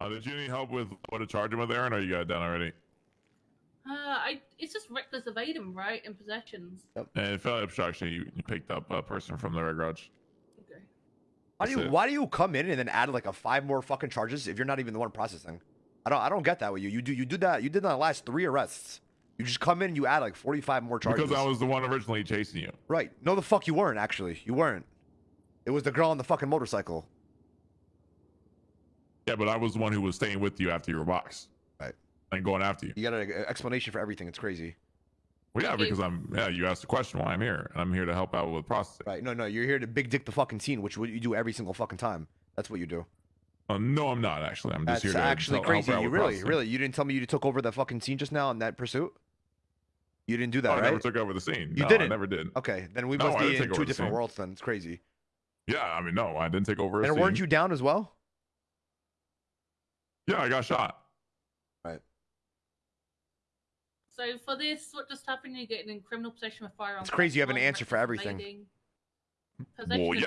Uh, did you need help with what to charge him with, Aaron, or you got it done already? Uh, I it's just reckless evading, right? In possessions. Yep. And felony obstruction, you, you picked up a person from the red garage. Okay. Why do you it. Why do you come in and then add like a five more fucking charges if you're not even the one processing? I don't I don't get that with you. You do you did that you did that last three arrests. You just come in and you add like 45 more charges. Because I was the one originally chasing you. right. No, the fuck you weren't actually. You weren't. It was the girl on the fucking motorcycle. Yeah, but I was the one who was staying with you after your box. Right. And going after you. You got an explanation for everything. It's crazy. Well, yeah, because I'm. Yeah, you asked the question why I'm here, and I'm here to help out with processing. Right. No, no. You're here to big dick the fucking scene, which you do every single fucking time. That's what you do. Uh, no, I'm not actually. I'm just That's here to actually help crazy. out You with really, processing. really, you didn't tell me you took over the fucking scene just now in that pursuit. You didn't do that, Oh, I never took over the scene. You no, didn't? I never did. Okay, then we No, must I be in two different scene. worlds. Then it's crazy. Yeah, I mean, no, I didn't take over. A And weren't scene. you down as well? Yeah, I got shot. Right. So for this, what just happened? You're getting in criminal possession of firearms. It's crazy you have an answer for everything. Well, yeah,